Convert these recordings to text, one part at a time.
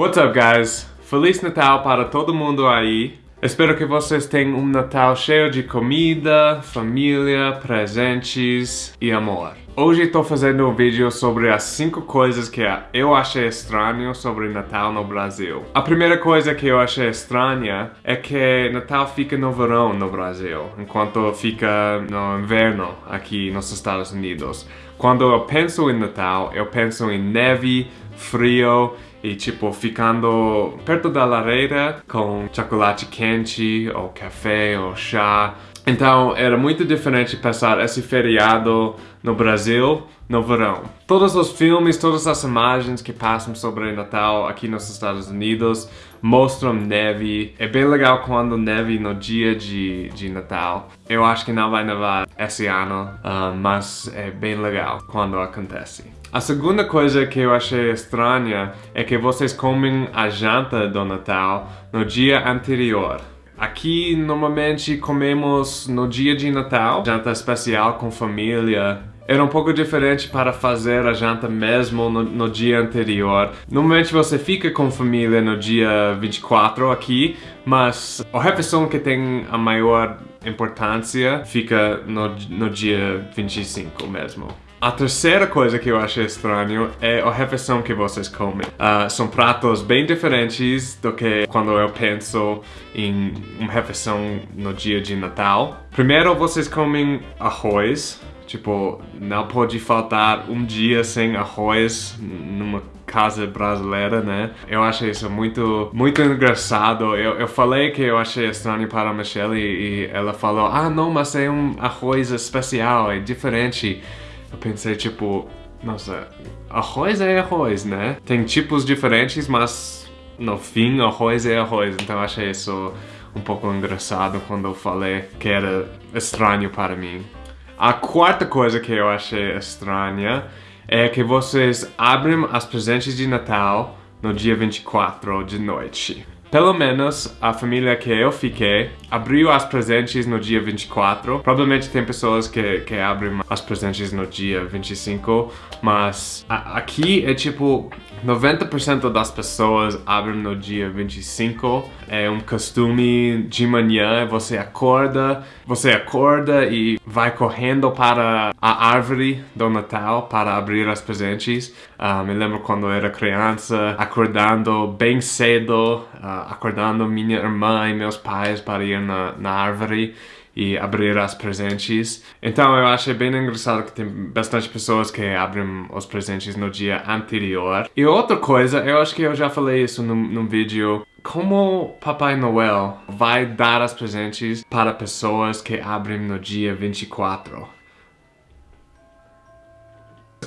What's up, guys? Feliz Natal para todo mundo aí. Espero que vocês tenham um Natal cheio de comida, família, presentes e amor. Hoje estou fazendo um vídeo sobre as 5 coisas que eu achei estranho sobre Natal no Brasil. A primeira coisa que eu achei estranha é que Natal fica no verão no Brasil, enquanto fica no inverno aqui nos Estados Unidos. Quando eu penso em Natal, eu penso em neve, frio e tipo ficando perto da lareira com chocolate quente ou café ou chá. Então era muito diferente passar esse feriado no Brasil no verão. Todos os filmes, todas as imagens que passam sobre Natal aqui nos Estados Unidos mostram neve. É bem legal quando neve no dia de, de Natal. Eu acho que não vai nevar esse ano, uh, mas é bem legal quando acontece. A segunda coisa que eu achei estranha é que vocês comem a janta do Natal no dia anterior. Aqui, normalmente, comemos no dia de Natal, janta especial com família. Era um pouco diferente para fazer a janta mesmo no, no dia anterior. Normalmente você fica com família no dia 24 aqui, mas a refeição que tem a maior importância fica no, no dia 25 mesmo. A terceira coisa que eu achei estranho é a refeição que vocês comem. Uh, são pratos bem diferentes do que quando eu penso em uma refeição no dia de Natal. Primeiro, vocês comem arroz. Tipo, não pode faltar um dia sem arroz numa casa brasileira, né? Eu achei isso muito, muito engraçado. Eu, eu falei que eu achei estranho para a Michelle e, e ela falou, ah, não, mas é um arroz especial, é diferente. Eu pensei, tipo, nossa, arroz é arroz, né? Tem tipos diferentes, mas no fim, arroz é arroz. Então eu achei isso um pouco engraçado quando eu falei que era estranho para mim. A quarta coisa que eu achei estranha é que vocês abrem as presentes de Natal no dia 24 de noite. Pelo menos a família que eu fiquei abriu as presentes no dia 24. Provavelmente tem pessoas que, que abrem as presentes no dia 25, mas a, aqui é tipo 90% das pessoas abrem no dia 25. É um costume de manhã, você acorda, você acorda e vai correndo para a árvore do Natal para abrir as presentes. Uh, me lembro quando eu era criança, acordando bem cedo, uh, acordando minha irmã e meus pais para ir na, na árvore e abrir as presentes. Então eu achei bem engraçado que tem bastante pessoas que abrem os presentes no dia anterior. E outra coisa, eu acho que eu já falei isso num, num vídeo, como Papai Noel vai dar as presentes para pessoas que abrem no dia 24?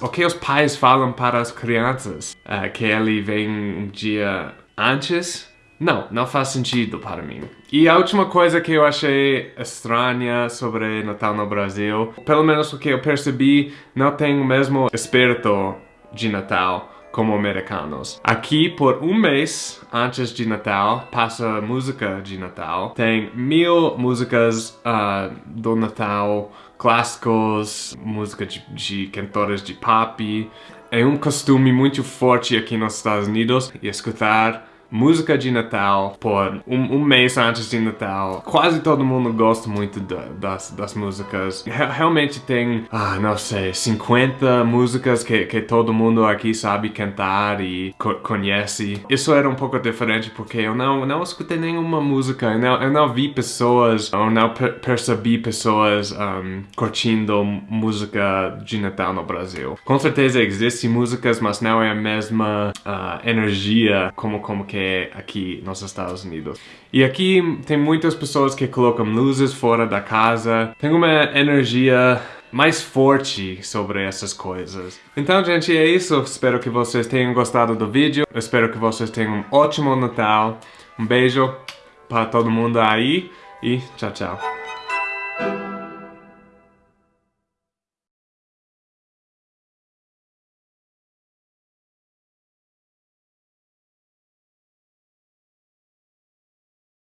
O que os pais falam para as crianças? Uh, que ele vem um dia antes não, não faz sentido para mim. E a última coisa que eu achei estranha sobre Natal no Brasil, pelo menos o que eu percebi, não tem o mesmo espírito de Natal como americanos. Aqui, por um mês antes de Natal, passa música de Natal. Tem mil músicas uh, do Natal, clássicos, música de, de cantores de pop. É um costume muito forte aqui nos Estados Unidos escutar música de Natal por um, um, mês antes de Natal. Quase todo mundo gosta muito das, das músicas. Realmente tem, ah, não sei, 50 músicas que, que todo mundo aqui sabe cantar e co conhece. Isso era um pouco diferente porque eu não, não escutei nenhuma música, eu não, eu não vi pessoas, ou não per percebi pessoas um, curtindo música de Natal no Brasil. Com certeza existem músicas, mas não é a mesma uh, energia como, como que aqui nos Estados Unidos. E aqui tem muitas pessoas que colocam luzes fora da casa. Tem uma energia mais forte sobre essas coisas. Então, gente, é isso. Espero que vocês tenham gostado do vídeo. espero que vocês tenham um ótimo Natal. Um beijo para todo mundo aí e tchau, tchau.